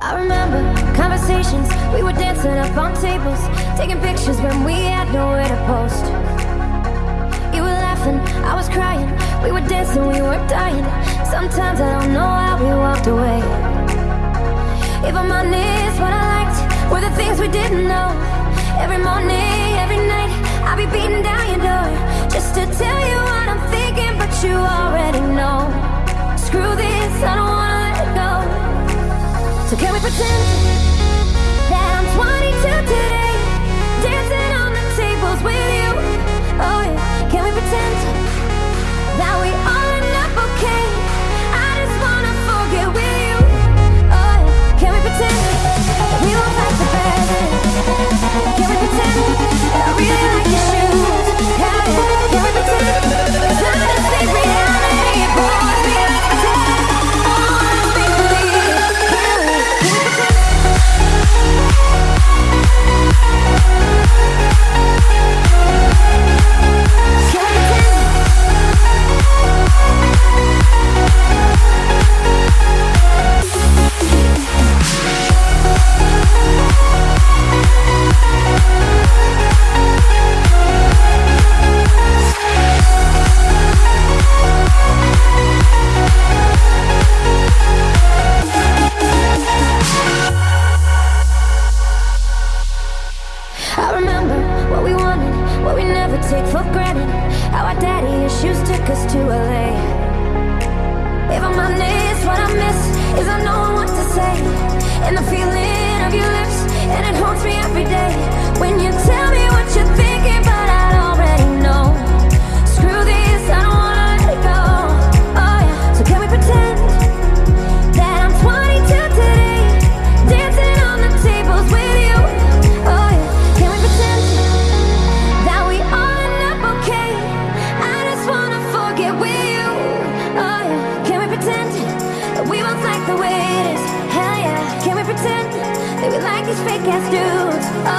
I remember conversations, we were dancing up on tables, taking pictures when we had nowhere to post. You were laughing, I was crying, we were dancing, we were dying. Sometimes I don't know how we walked away. If I'm honest, what I liked were the things we didn't know. Every morning, pretend. That I'm 22 today, take for granted. How our daddy issues took us to LA. If I'm honest, what I miss is I know what to say. And the feeling of your lips, and it haunts me every day. When you pretend that we both like the way it is? Hell yeah, can we pretend that we like these fake ass dudes?